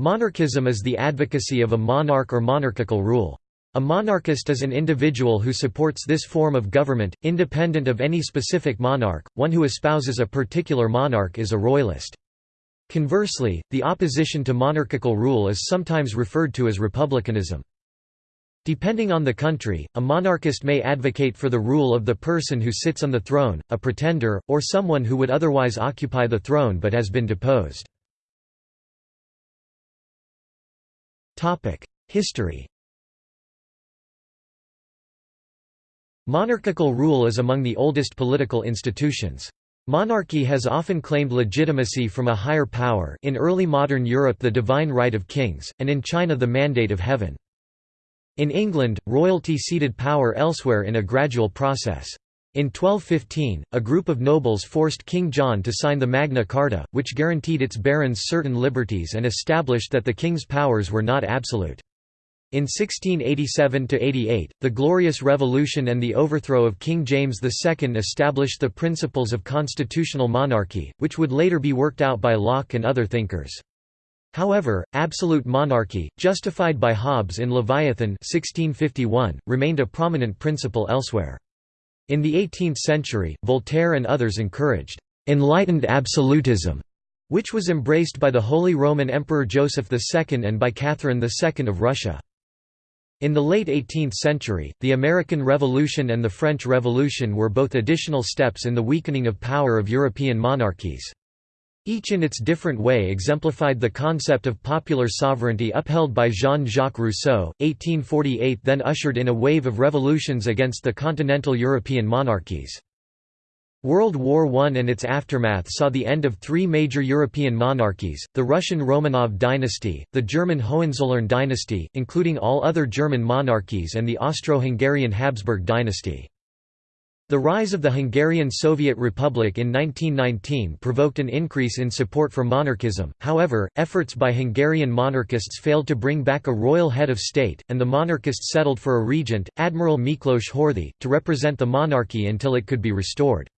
Monarchism is the advocacy of a monarch or monarchical rule. A monarchist is an individual who supports this form of government, independent of any specific monarch, one who espouses a particular monarch is a royalist. Conversely, the opposition to monarchical rule is sometimes referred to as republicanism. Depending on the country, a monarchist may advocate for the rule of the person who sits on the throne, a pretender, or someone who would otherwise occupy the throne but has been deposed. History Monarchical rule is among the oldest political institutions. Monarchy has often claimed legitimacy from a higher power in early modern Europe the divine right of kings, and in China the mandate of heaven. In England, royalty ceded power elsewhere in a gradual process. In 1215, a group of nobles forced King John to sign the Magna Carta, which guaranteed its barons certain liberties and established that the king's powers were not absolute. In 1687–88, the Glorious Revolution and the overthrow of King James II established the principles of constitutional monarchy, which would later be worked out by Locke and other thinkers. However, absolute monarchy, justified by Hobbes in Leviathan 1651, remained a prominent principle elsewhere. In the 18th century, Voltaire and others encouraged «enlightened absolutism», which was embraced by the Holy Roman Emperor Joseph II and by Catherine II of Russia. In the late 18th century, the American Revolution and the French Revolution were both additional steps in the weakening of power of European monarchies. Each in its different way exemplified the concept of popular sovereignty upheld by Jean-Jacques Rousseau. 1848 then ushered in a wave of revolutions against the continental European monarchies. World War I and its aftermath saw the end of three major European monarchies, the Russian Romanov dynasty, the German Hohenzollern dynasty, including all other German monarchies and the Austro-Hungarian Habsburg dynasty. The rise of the Hungarian Soviet Republic in 1919 provoked an increase in support for monarchism, however, efforts by Hungarian monarchists failed to bring back a royal head of state, and the monarchists settled for a regent, Admiral Miklos Horthy, to represent the monarchy until it could be restored.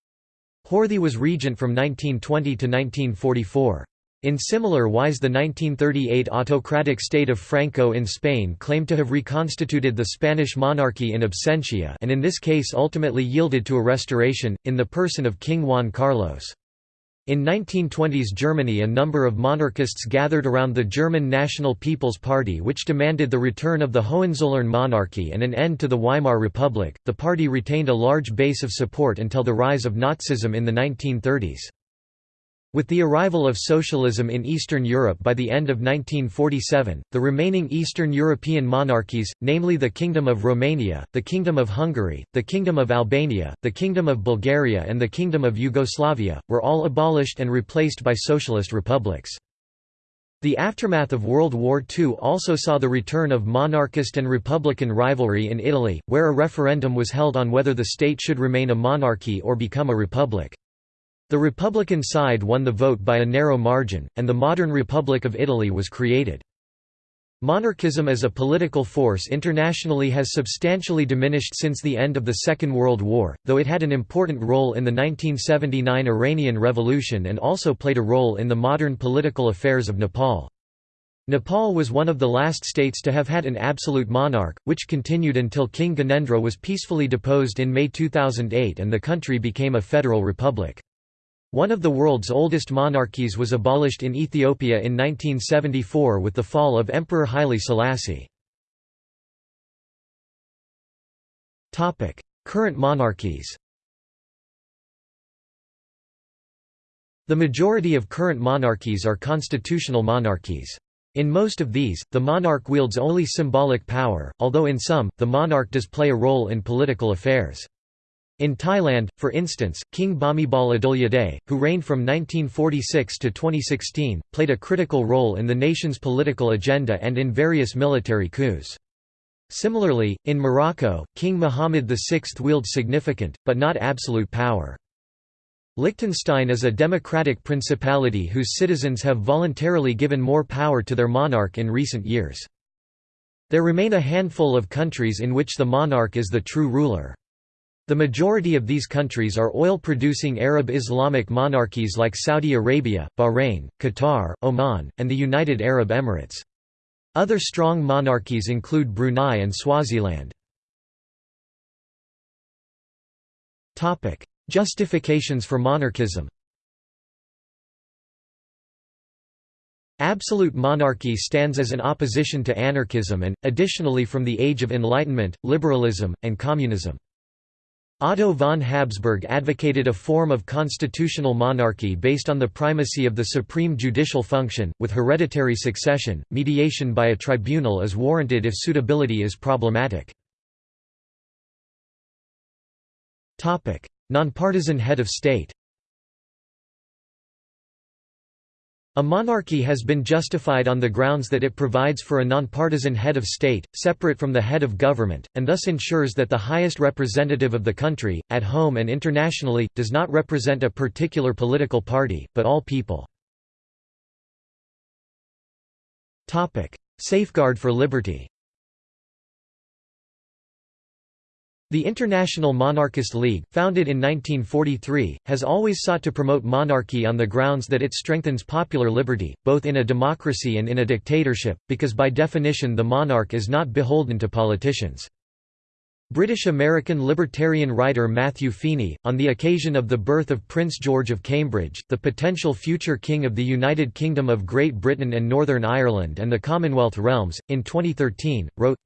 Horthy was regent from 1920 to 1944. In similar wise the 1938 autocratic state of Franco in Spain claimed to have reconstituted the Spanish monarchy in absentia and in this case ultimately yielded to a restoration, in the person of King Juan Carlos. In 1920s Germany a number of monarchists gathered around the German National People's Party which demanded the return of the Hohenzollern monarchy and an end to the Weimar Republic. The party retained a large base of support until the rise of Nazism in the 1930s. With the arrival of socialism in Eastern Europe by the end of 1947, the remaining Eastern European monarchies, namely the Kingdom of Romania, the Kingdom of Hungary, the Kingdom of Albania, the Kingdom of Bulgaria and the Kingdom of Yugoslavia, were all abolished and replaced by socialist republics. The aftermath of World War II also saw the return of monarchist and republican rivalry in Italy, where a referendum was held on whether the state should remain a monarchy or become a republic. The Republican side won the vote by a narrow margin, and the modern Republic of Italy was created. Monarchism as a political force internationally has substantially diminished since the end of the Second World War, though it had an important role in the 1979 Iranian Revolution and also played a role in the modern political affairs of Nepal. Nepal was one of the last states to have had an absolute monarch, which continued until King Gyanendra was peacefully deposed in May 2008 and the country became a federal republic. One of the world's oldest monarchies was abolished in Ethiopia in 1974 with the fall of Emperor Haile Selassie. Current monarchies The majority of current monarchies are constitutional monarchies. In most of these, the monarch wields only symbolic power, although in some, the monarch does play a role in political affairs. In Thailand, for instance, King Bhumibol Adulyadej, who reigned from 1946 to 2016, played a critical role in the nation's political agenda and in various military coups. Similarly, in Morocco, King Muhammad VI wielded significant, but not absolute power. Liechtenstein is a democratic principality whose citizens have voluntarily given more power to their monarch in recent years. There remain a handful of countries in which the monarch is the true ruler. The majority of these countries are oil-producing Arab Islamic monarchies like Saudi Arabia, Bahrain, Qatar, Oman, and the United Arab Emirates. Other strong monarchies include Brunei and Swaziland. Justifications for monarchism Absolute monarchy stands as an opposition to anarchism and, additionally from the Age of Enlightenment, liberalism, and communism. Otto von Habsburg advocated a form of constitutional monarchy based on the primacy of the supreme judicial function, with hereditary succession. Mediation by a tribunal is warranted if suitability is problematic. Nonpartisan head of state A monarchy has been justified on the grounds that it provides for a nonpartisan head of state, separate from the head of government, and thus ensures that the highest representative of the country, at home and internationally, does not represent a particular political party, but all people. Safeguard for liberty The International Monarchist League, founded in 1943, has always sought to promote monarchy on the grounds that it strengthens popular liberty, both in a democracy and in a dictatorship, because by definition the monarch is not beholden to politicians. British-American libertarian writer Matthew Feeney, on the occasion of the birth of Prince George of Cambridge, the potential future King of the United Kingdom of Great Britain and Northern Ireland and the Commonwealth realms, in 2013, wrote,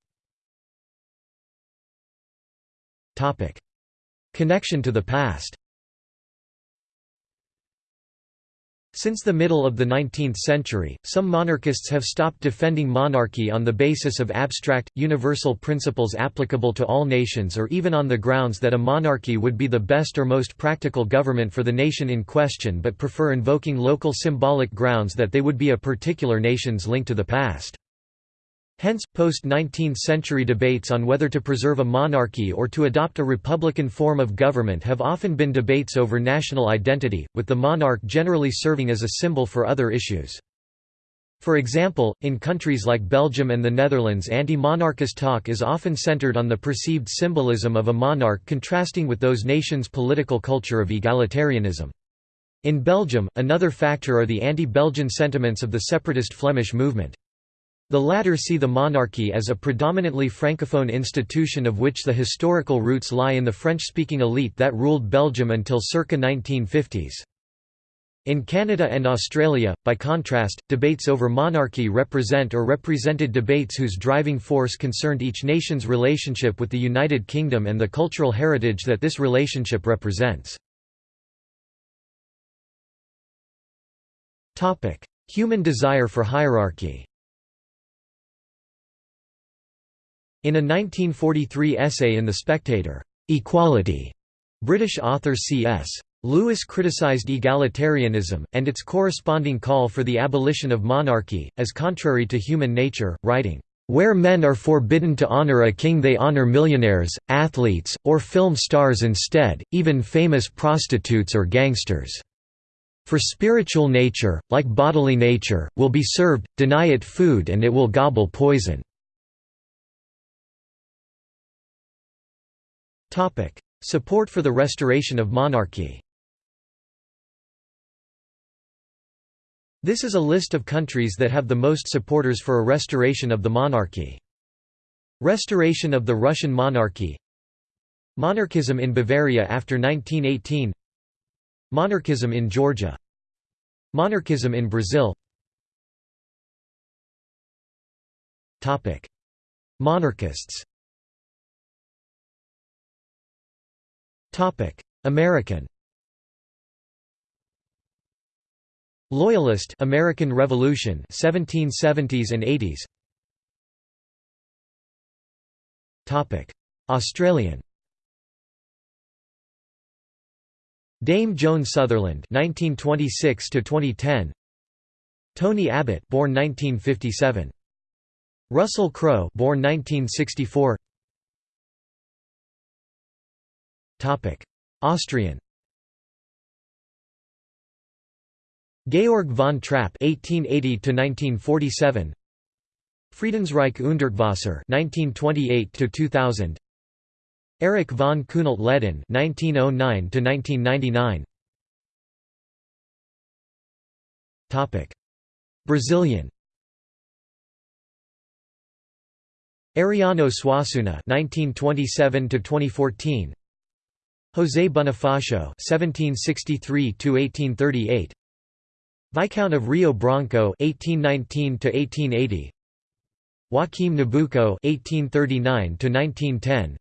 Connection to the past Since the middle of the 19th century, some monarchists have stopped defending monarchy on the basis of abstract, universal principles applicable to all nations or even on the grounds that a monarchy would be the best or most practical government for the nation in question but prefer invoking local symbolic grounds that they would be a particular nation's link to the past. Hence, post-19th century debates on whether to preserve a monarchy or to adopt a republican form of government have often been debates over national identity, with the monarch generally serving as a symbol for other issues. For example, in countries like Belgium and the Netherlands anti-monarchist talk is often centered on the perceived symbolism of a monarch contrasting with those nations' political culture of egalitarianism. In Belgium, another factor are the anti-Belgian sentiments of the separatist Flemish movement. The latter see the monarchy as a predominantly francophone institution of which the historical roots lie in the French-speaking elite that ruled Belgium until circa 1950s. In Canada and Australia, by contrast, debates over monarchy represent or represented debates whose driving force concerned each nation's relationship with the United Kingdom and the cultural heritage that this relationship represents. Human desire for hierarchy In a 1943 essay in The Spectator, "'Equality' British author C.S. Lewis criticised egalitarianism, and its corresponding call for the abolition of monarchy, as contrary to human nature, writing, "'Where men are forbidden to honour a king they honour millionaires, athletes, or film stars instead, even famous prostitutes or gangsters. For spiritual nature, like bodily nature, will be served, deny it food and it will gobble poison.' Support for the restoration of monarchy. This is a list of countries that have the most supporters for a restoration of the monarchy. Restoration of the Russian monarchy. Monarchism in Bavaria after 1918 Monarchism in Georgia. Monarchism in Brazil. Monarchists American. Loyalist American Revolution 1770s and 80s Topic. Australian. Dame Joan Sutherland 1926 to 2010 Tony Abbott born 1957 Russell Crowe born 1964 Austrian Georg von Trapp (1880–1947), Friedensreich Hundertwasser (1928–2000), Erich von Kuhnelt-Leddihn (1909–1999). Topic: Brazilian. Ariano Suassuna (1927–2014). José Bonifacio (1763–1838). Viscount of Rio Branco (1819–1880). Joaquim Nabuco (1839–1910).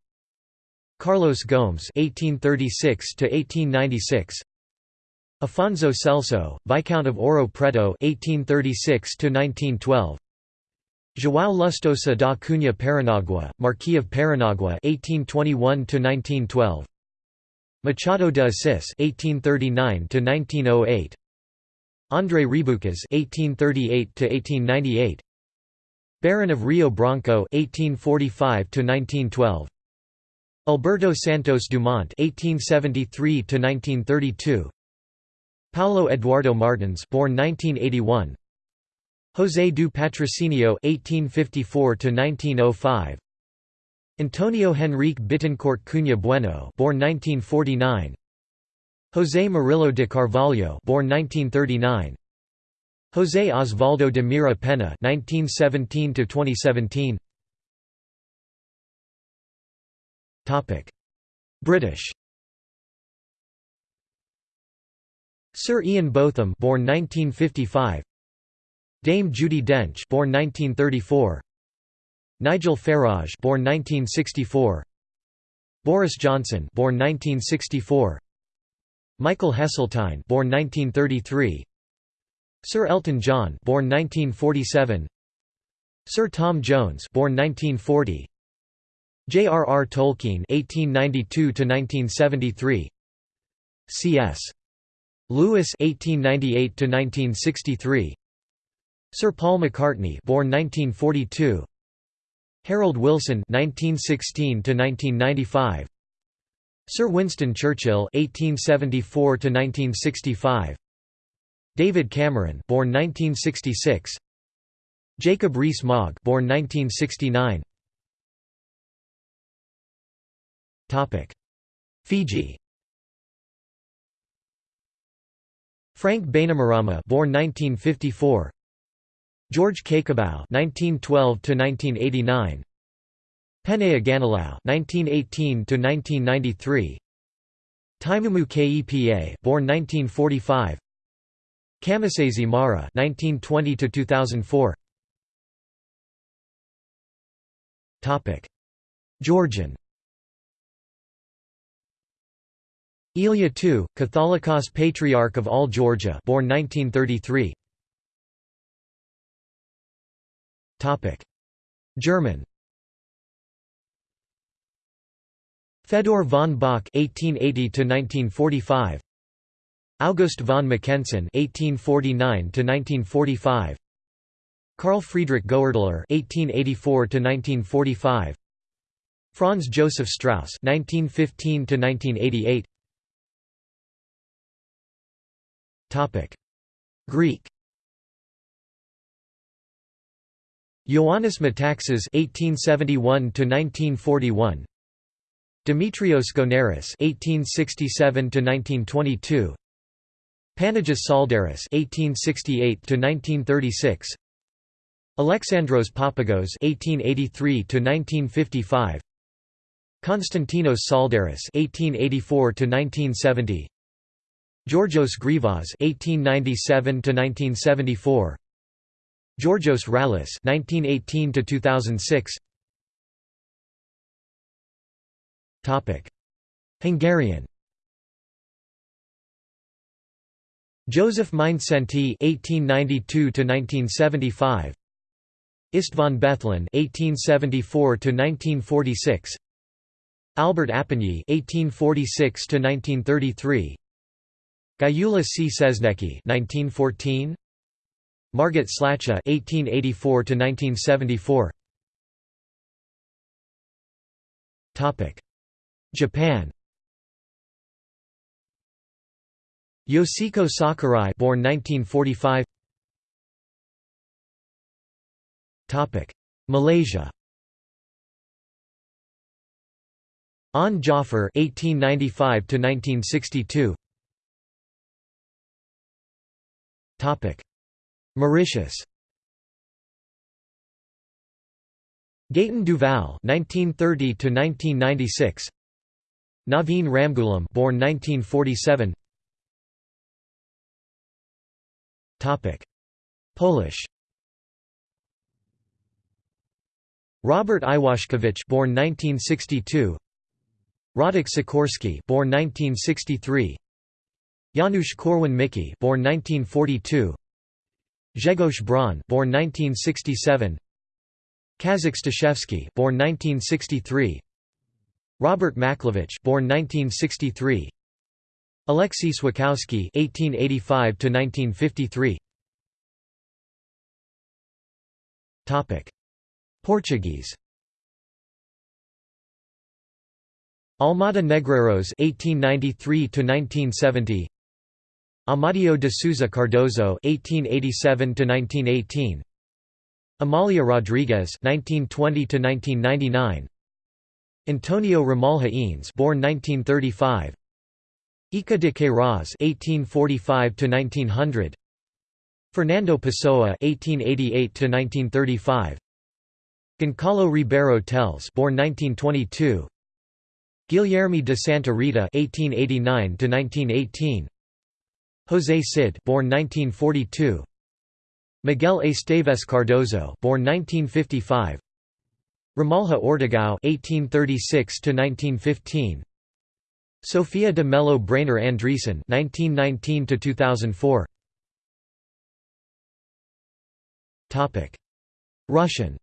Carlos Gomes (1836–1896). Afonso Celso, Viscount of Ouro Preto (1836–1912). João Lustosa da Cunha Paranagua, Marquis of Paranagua (1821–1912). Machado de Assis (1839–1908). André Rebouças (1838–1898). Baron of Rio Branco (1845–1912). Alberto Santos Dumont (1873–1932). Paulo Eduardo Martins, born 1981. José do Patrocinio (1854–1905). Antonio Henrique Bittencourt Cunha Bueno, born 1949. José Murilo de Carvalho, born 1939. José Osvaldo de Mira Penna 1917 to 2017. Topic: British. Sir Ian Botham, born 1955. Dame Judi Dench, born 1934. Nigel Farage, born 1964. Boris Johnson, born 1964. Michael Heseltine, born 1933. Sir Elton John, born 1947. Sir Tom Jones, born 1940. J.R.R. Tolkien (1892–1973). C.S. Lewis (1898–1963). Sir Paul McCartney, born 1942. Harold Wilson (1916–1995). Sir Winston Churchill (1874–1965). David Cameron, born 1966. Jacob Rees-Mogg, born 1969. Topic: Fiji. Frank Bainimarama, born 1954. George Cakobau (1912–1989). Penaia Ganilau (1918–1993). Teimumu Kepa, born 1945. Kamisese Mara (1920–2004). Topic: Georgian. Ilya II, Catholicos Patriarch of all Georgia, born 1933. German. Fedor von Bock (1880–1945), August von Mackensen (1849–1945), Carl Friedrich Goerdeler (1884–1945), Franz Joseph Strauss (1915–1988). Topic: Greek. Ioannis Metaxas (1871–1941), Demetrios Gounaris (1867–1922), Panagis Tsaldaris (1868–1936), Alexandros Papagos (1883–1955), Konstantinos Tsaldaris (1884–1970), Georgios Grivas (1897–1974), Georgios Rallis (1918–2006). Topic: Hungarian. Joseph Mindszenty (1892–1975), István Bethlen (1874–1946), Albert Apponyi (1846–1933), Gyula C. Czesnecki (1914), Margit Slachta (1884–1974). Topic: Japan. Yoshiko Sakurai, born 1945. Topic: Malaysia. Onn Jaafar (1895–1962). Topic: Mauritius. Gaëtan Duval (1930–1996). Navin Ramgoolam born 1947. Topic: Polish. Robert Iwaszkiewicz, born 1962. Radek Sikorski, born 1963. Janusz Korwin-Mikke, born 1942. Grzegorz Braun, born 1967. Kazik Staszewski, born 1963. Robert Makłowicz, born 1963. Alexei Swakowski 1885 to 1953. Topic: Portuguese. Almada Negreiros (1893–1970). Amadeo de Souza Cardoso (1887–1918). Amalia Rodrigues (1920–1999). Antonio Ramalho Eanes, born 1935. Eça de Queiroz (1845–1900). Fernando Pessoa (1888–1935). Goncalo Ribeiro Teles, born 1922. Guilherme de Santa Rita (1889–1918). José Cid, born 1942. Miguel Esteves Cardoso born 1955. Ramalho Ortigão (1836–1915). Sophia de Mello Breyner Andresen (1919–2004). Topic: Russian.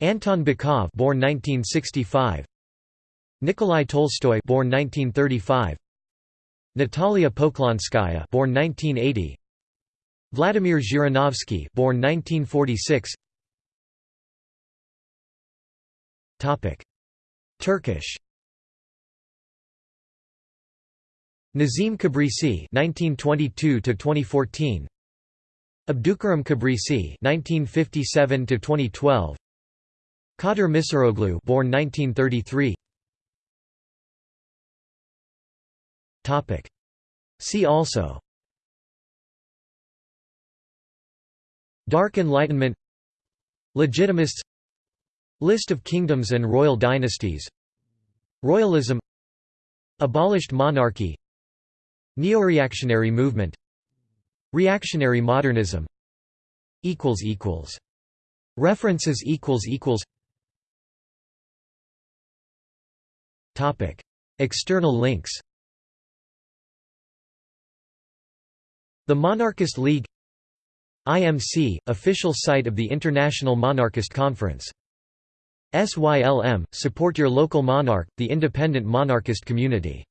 Anton Bykov born 1965 Nikolai Tolstoy born 1935 Natalia Poklonskaya born 1980 Vladimir Zhirinovsky born 1946 Topic. Turkish. Nazim Kabrisi 1922 to 2014 Abdukarim Kabrisi 1957 to 2012 Kadir Misiroglu born 1933 Topic. See also. Dark Enlightenment. Legitimists. List of kingdoms and royal dynasties. Royalism. Abolished monarchy. Neo-reactionary movement. Reactionary modernism. References External links The Monarchist League IMC, official site of the International Monarchist Conference. SYLM, support your local monarch, the independent monarchist community